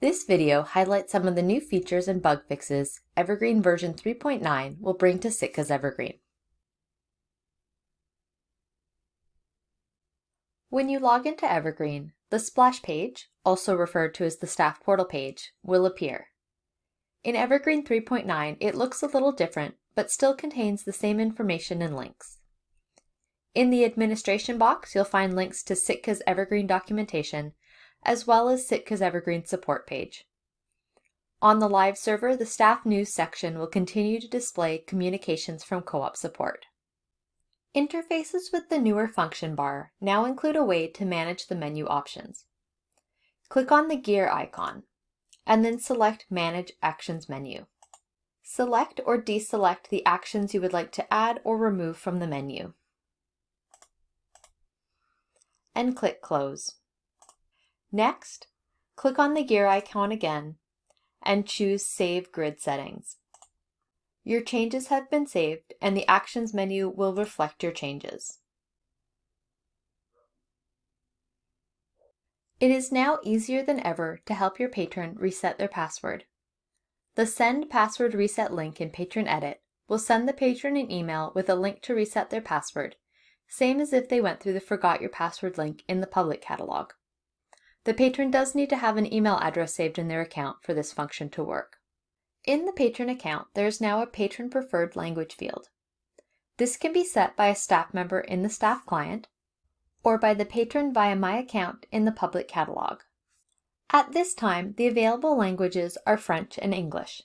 This video highlights some of the new features and bug fixes Evergreen version 3.9 will bring to Sitka's Evergreen. When you log into Evergreen, the splash page, also referred to as the staff portal page, will appear. In Evergreen 3.9, it looks a little different, but still contains the same information and links. In the administration box, you'll find links to Sitka's Evergreen documentation, as well as Sitka's Evergreen support page. On the live server, the staff news section will continue to display communications from co-op support. Interfaces with the newer function bar now include a way to manage the menu options. Click on the gear icon, and then select Manage Actions menu. Select or deselect the actions you would like to add or remove from the menu. And click Close. Next, click on the gear icon again and choose Save Grid Settings. Your changes have been saved and the Actions menu will reflect your changes. It is now easier than ever to help your patron reset their password. The Send Password Reset link in Patron Edit will send the patron an email with a link to reset their password, same as if they went through the Forgot Your Password link in the public catalog. The patron does need to have an email address saved in their account for this function to work. In the patron account, there is now a patron preferred language field. This can be set by a staff member in the staff client or by the patron via My Account in the public catalog. At this time, the available languages are French and English.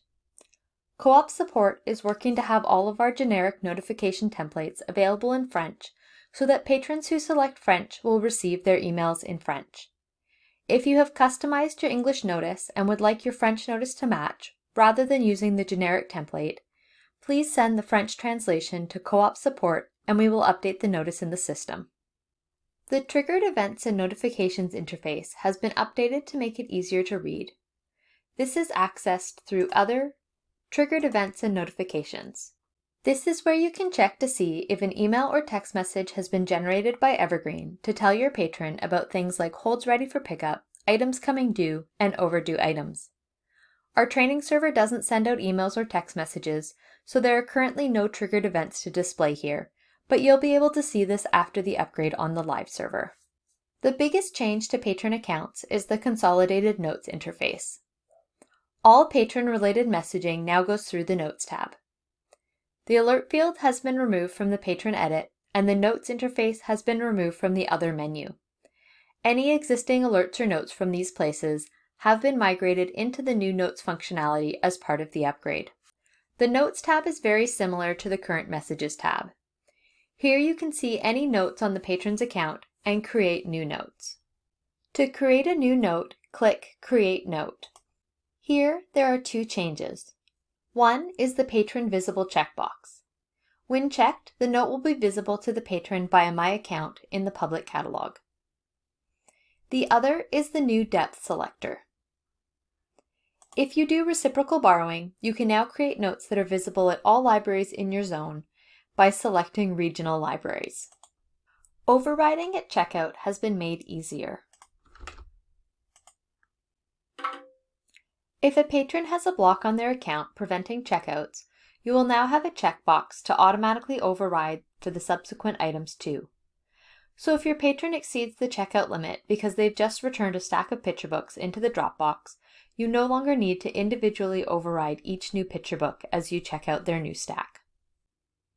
Co-op support is working to have all of our generic notification templates available in French so that patrons who select French will receive their emails in French. If you have customized your English notice and would like your French notice to match, rather than using the generic template, please send the French translation to co-op support and we will update the notice in the system. The Triggered Events and Notifications interface has been updated to make it easier to read. This is accessed through Other, Triggered Events and Notifications. This is where you can check to see if an email or text message has been generated by Evergreen to tell your patron about things like holds ready for pickup, items coming due, and overdue items. Our training server doesn't send out emails or text messages, so there are currently no triggered events to display here, but you'll be able to see this after the upgrade on the live server. The biggest change to patron accounts is the Consolidated Notes interface. All patron-related messaging now goes through the Notes tab. The alert field has been removed from the patron edit and the notes interface has been removed from the other menu. Any existing alerts or notes from these places have been migrated into the new notes functionality as part of the upgrade. The notes tab is very similar to the current messages tab. Here you can see any notes on the patron's account and create new notes. To create a new note, click Create Note. Here, there are two changes. One is the Patron Visible checkbox. When checked, the note will be visible to the patron via My Account in the public catalog. The other is the new depth selector. If you do reciprocal borrowing, you can now create notes that are visible at all libraries in your zone by selecting regional libraries. Overriding at checkout has been made easier. If a patron has a block on their account preventing checkouts, you will now have a checkbox to automatically override for the subsequent items too. So if your patron exceeds the checkout limit because they've just returned a stack of picture books into the Dropbox, you no longer need to individually override each new picture book as you check out their new stack.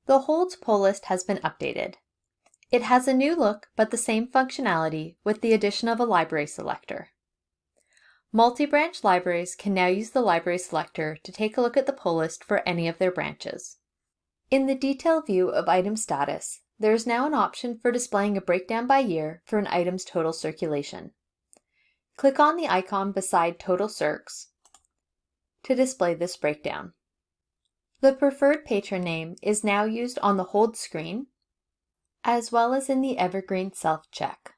The holds pull list has been updated. It has a new look but the same functionality with the addition of a library selector. Multi-branch libraries can now use the library selector to take a look at the pull list for any of their branches. In the detail view of item status, there is now an option for displaying a breakdown by year for an item's total circulation. Click on the icon beside Total Circs to display this breakdown. The preferred patron name is now used on the hold screen, as well as in the Evergreen self-check.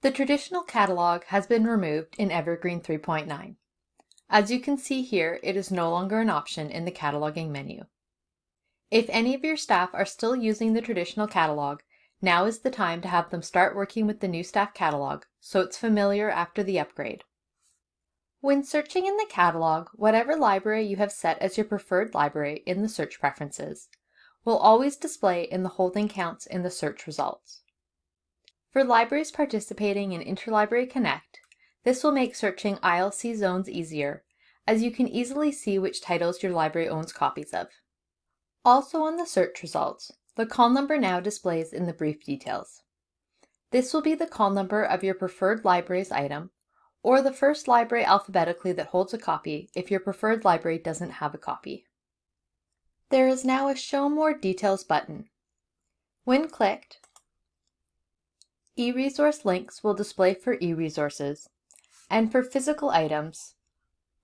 The traditional catalog has been removed in Evergreen 3.9. As you can see here, it is no longer an option in the cataloging menu. If any of your staff are still using the traditional catalog, now is the time to have them start working with the new staff catalog so it's familiar after the upgrade. When searching in the catalog, whatever library you have set as your preferred library in the search preferences will always display in the holding counts in the search results. For libraries participating in Interlibrary Connect, this will make searching ILC zones easier, as you can easily see which titles your library owns copies of. Also on the search results, the call number now displays in the brief details. This will be the call number of your preferred library's item, or the first library alphabetically that holds a copy if your preferred library doesn't have a copy. There is now a Show More Details button. When clicked, e-resource links will display for e-resources, and for physical items,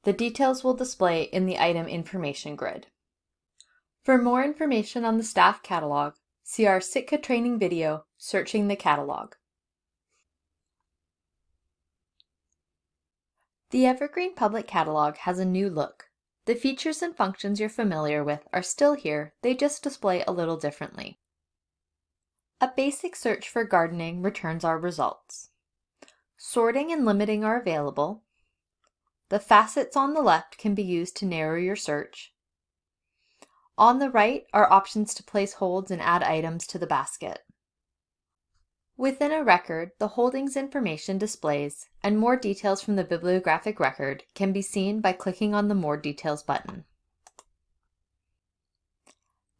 the details will display in the item information grid. For more information on the staff catalog, see our Sitka training video, Searching the Catalog. The Evergreen Public Catalog has a new look. The features and functions you're familiar with are still here, they just display a little differently. A basic search for gardening returns our results. Sorting and limiting are available. The facets on the left can be used to narrow your search. On the right are options to place holds and add items to the basket. Within a record, the holdings information displays, and more details from the bibliographic record can be seen by clicking on the More Details button.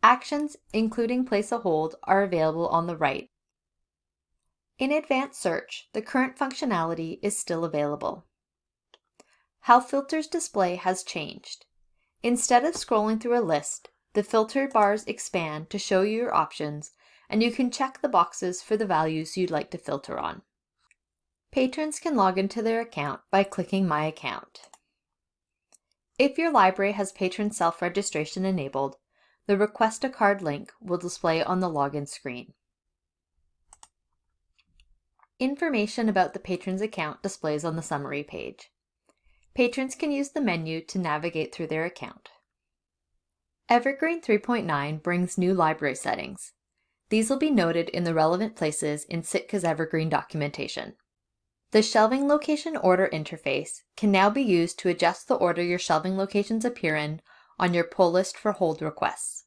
Actions, including place a hold, are available on the right. In Advanced Search, the current functionality is still available. How filters display has changed. Instead of scrolling through a list, the filter bars expand to show you your options, and you can check the boxes for the values you'd like to filter on. Patrons can log into their account by clicking My Account. If your library has patron self-registration enabled, the Request a Card link will display on the login screen. Information about the patron's account displays on the summary page. Patrons can use the menu to navigate through their account. Evergreen 3.9 brings new library settings. These will be noted in the relevant places in Sitka's Evergreen documentation. The Shelving Location Order interface can now be used to adjust the order your shelving locations appear in on your pull list for hold requests.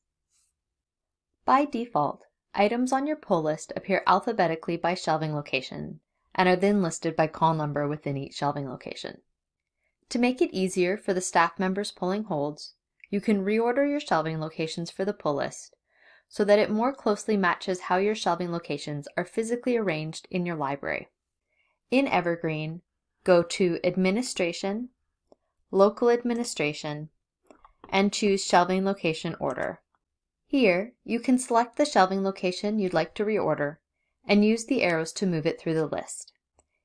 By default, items on your pull list appear alphabetically by shelving location and are then listed by call number within each shelving location. To make it easier for the staff members pulling holds, you can reorder your shelving locations for the pull list so that it more closely matches how your shelving locations are physically arranged in your library. In Evergreen, go to Administration, Local Administration, and choose Shelving Location Order. Here, you can select the shelving location you'd like to reorder and use the arrows to move it through the list.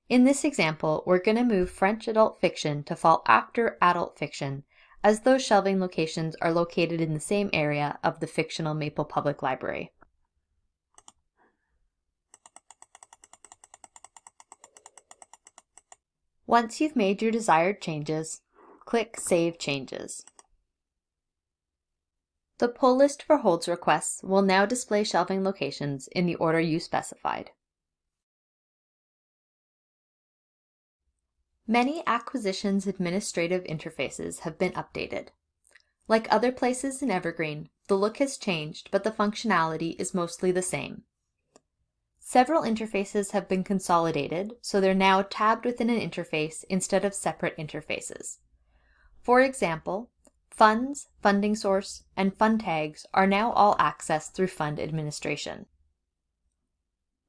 In this example, we're going to move French adult fiction to fall after adult fiction as those shelving locations are located in the same area of the fictional Maple Public Library. Once you've made your desired changes, click Save Changes. The pull list for holds requests will now display shelving locations in the order you specified. Many acquisitions administrative interfaces have been updated. Like other places in Evergreen, the look has changed, but the functionality is mostly the same. Several interfaces have been consolidated, so they're now tabbed within an interface instead of separate interfaces. For example, funds, funding source, and fund tags are now all accessed through fund administration.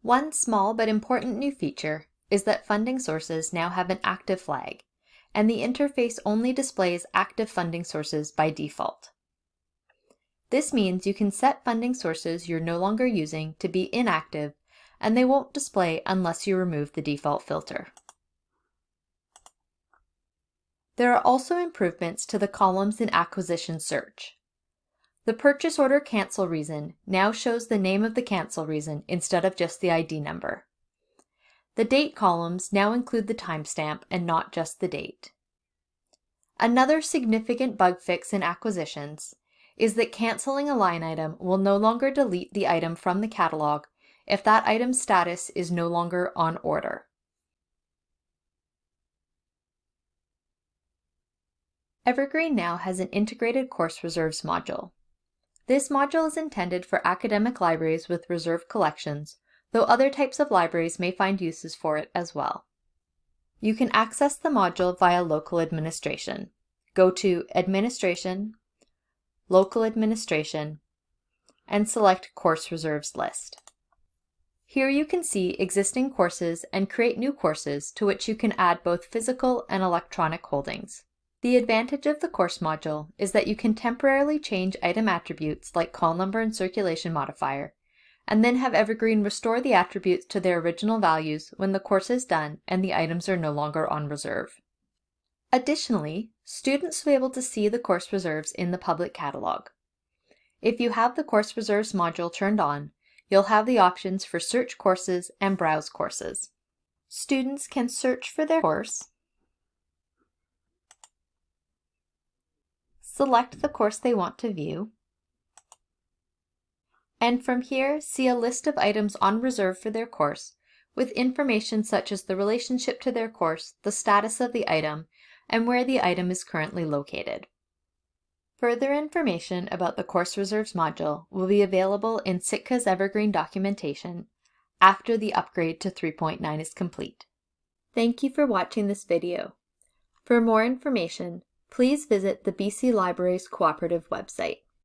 One small but important new feature is that funding sources now have an active flag, and the interface only displays active funding sources by default. This means you can set funding sources you're no longer using to be inactive, and they won't display unless you remove the default filter. There are also improvements to the columns in Acquisition Search. The purchase order cancel reason now shows the name of the cancel reason instead of just the ID number. The date columns now include the timestamp and not just the date. Another significant bug fix in acquisitions is that canceling a line item will no longer delete the item from the catalog if that item's status is no longer on order. Evergreen now has an integrated course reserves module. This module is intended for academic libraries with reserved collections, though other types of libraries may find uses for it as well. You can access the module via local administration. Go to Administration, Local Administration, and select Course Reserves List. Here you can see existing courses and create new courses to which you can add both physical and electronic holdings. The advantage of the course module is that you can temporarily change item attributes like call number and circulation modifier, and then have Evergreen restore the attributes to their original values when the course is done and the items are no longer on reserve. Additionally, students will be able to see the course reserves in the public catalog. If you have the course reserves module turned on, you'll have the options for search courses and browse courses. Students can search for their course select the course they want to view, and from here see a list of items on reserve for their course with information such as the relationship to their course, the status of the item, and where the item is currently located. Further information about the Course Reserves module will be available in Sitka's Evergreen documentation after the upgrade to 3.9 is complete. Thank you for watching this video. For more information, please visit the BC Libraries Cooperative website.